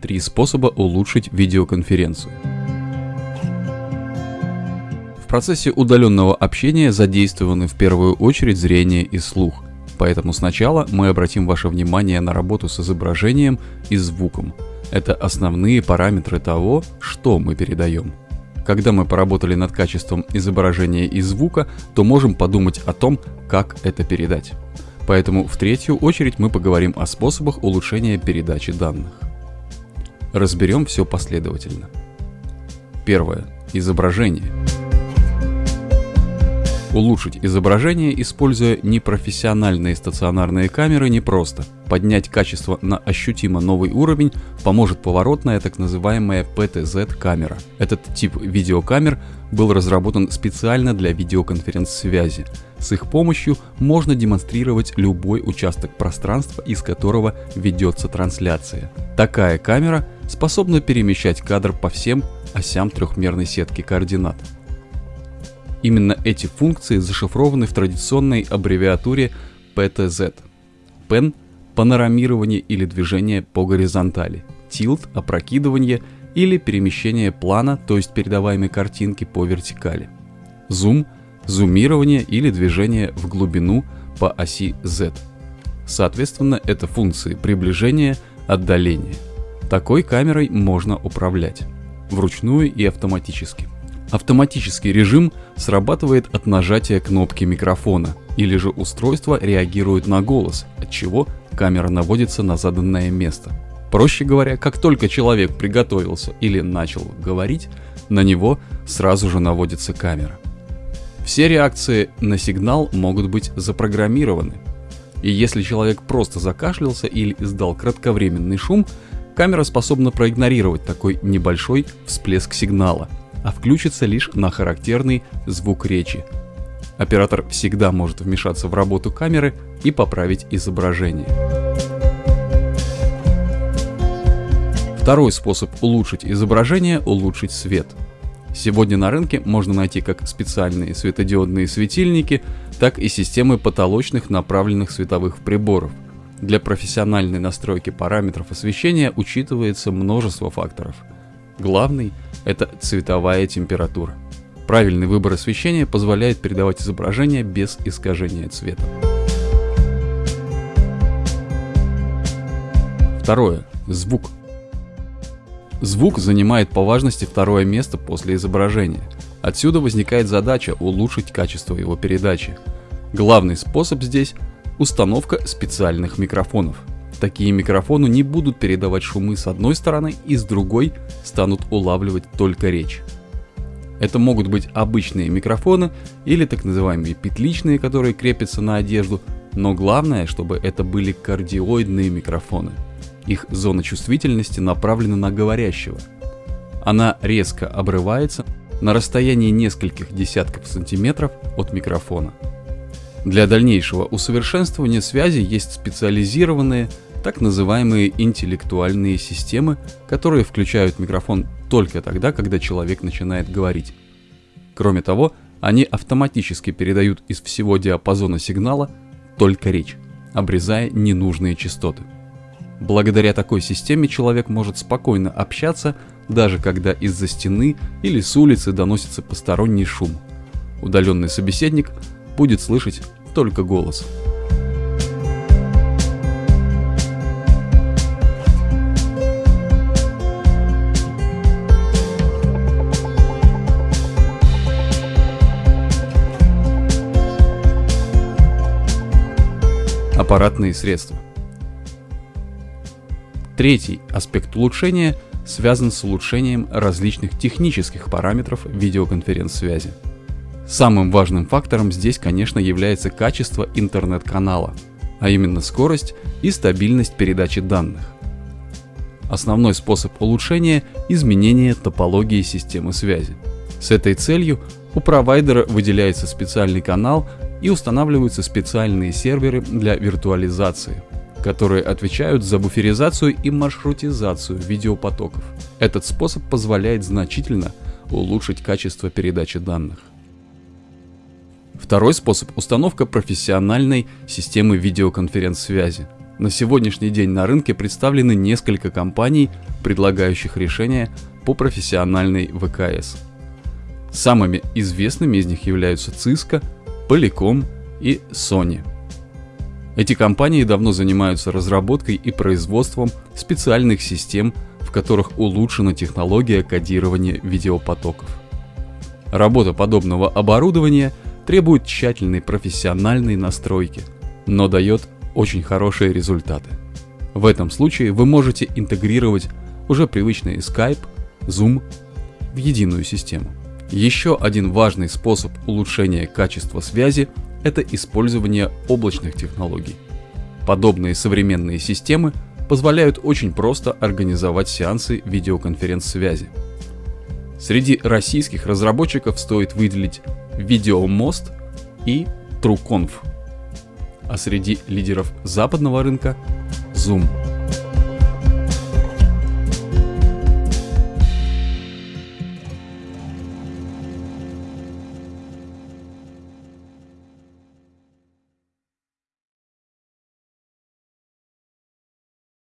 Три способа улучшить видеоконференцию. В процессе удаленного общения задействованы в первую очередь зрение и слух. Поэтому сначала мы обратим ваше внимание на работу с изображением и звуком. Это основные параметры того, что мы передаем. Когда мы поработали над качеством изображения и звука, то можем подумать о том, как это передать. Поэтому в третью очередь мы поговорим о способах улучшения передачи данных. Разберем все последовательно. Первое. Изображение. Улучшить изображение, используя непрофессиональные стационарные камеры, непросто. Поднять качество на ощутимо новый уровень поможет поворотная так называемая PTZ-камера. Этот тип видеокамер был разработан специально для видеоконференц-связи. С их помощью можно демонстрировать любой участок пространства, из которого ведется трансляция. Такая камера способна перемещать кадр по всем осям трехмерной сетки координат. Именно эти функции зашифрованы в традиционной аббревиатуре PTZ. PEN – панорамирование или движение по горизонтали, Tilt – опрокидывание или перемещение плана, то есть передаваемой картинки по вертикали. Zoom – зумирование или движение в глубину по оси Z. Соответственно, это функции приближения, отдаления. Такой камерой можно управлять вручную и автоматически. Автоматический режим срабатывает от нажатия кнопки микрофона, или же устройство реагирует на голос, от чего камера наводится на заданное место. Проще говоря, как только человек приготовился или начал говорить, на него сразу же наводится камера. Все реакции на сигнал могут быть запрограммированы. И если человек просто закашлялся или издал кратковременный шум, камера способна проигнорировать такой небольшой всплеск сигнала – а включится лишь на характерный звук речи. Оператор всегда может вмешаться в работу камеры и поправить изображение. Второй способ улучшить изображение – улучшить свет. Сегодня на рынке можно найти как специальные светодиодные светильники, так и системы потолочных направленных световых приборов. Для профессиональной настройки параметров освещения учитывается множество факторов. Главный – это цветовая температура. Правильный выбор освещения позволяет передавать изображение без искажения цвета. Второе. Звук. Звук занимает по важности второе место после изображения. Отсюда возникает задача улучшить качество его передачи. Главный способ здесь – установка специальных микрофонов – Такие микрофоны не будут передавать шумы с одной стороны и с другой станут улавливать только речь. Это могут быть обычные микрофоны или так называемые петличные, которые крепятся на одежду, но главное, чтобы это были кардиоидные микрофоны. Их зона чувствительности направлена на говорящего. Она резко обрывается на расстоянии нескольких десятков сантиметров от микрофона. Для дальнейшего усовершенствования связи есть специализированные так называемые интеллектуальные системы, которые включают микрофон только тогда, когда человек начинает говорить. Кроме того, они автоматически передают из всего диапазона сигнала только речь, обрезая ненужные частоты. Благодаря такой системе человек может спокойно общаться, даже когда из-за стены или с улицы доносится посторонний шум. Удаленный собеседник будет слышать только голос. Аппаратные средства. Третий аспект улучшения связан с улучшением различных технических параметров видеоконференц-связи. Самым важным фактором здесь, конечно, является качество интернет-канала, а именно скорость и стабильность передачи данных. Основной способ улучшения – изменение топологии системы связи. С этой целью у провайдера выделяется специальный канал и устанавливаются специальные серверы для виртуализации, которые отвечают за буферизацию и маршрутизацию видеопотоков. Этот способ позволяет значительно улучшить качество передачи данных. Второй способ – установка профессиональной системы видеоконференц-связи. На сегодняшний день на рынке представлены несколько компаний, предлагающих решения по профессиональной ВКС. Самыми известными из них являются Cisco, Polycom и Sony. Эти компании давно занимаются разработкой и производством специальных систем, в которых улучшена технология кодирования видеопотоков. Работа подобного оборудования требует тщательной профессиональной настройки, но дает очень хорошие результаты. В этом случае вы можете интегрировать уже привычные Skype, Zoom в единую систему. Еще один важный способ улучшения качества связи – это использование облачных технологий. Подобные современные системы позволяют очень просто организовать сеансы видеоконференц-связи. Среди российских разработчиков стоит выделить Видеомост и TrueConf, а среди лидеров западного рынка – Zoom.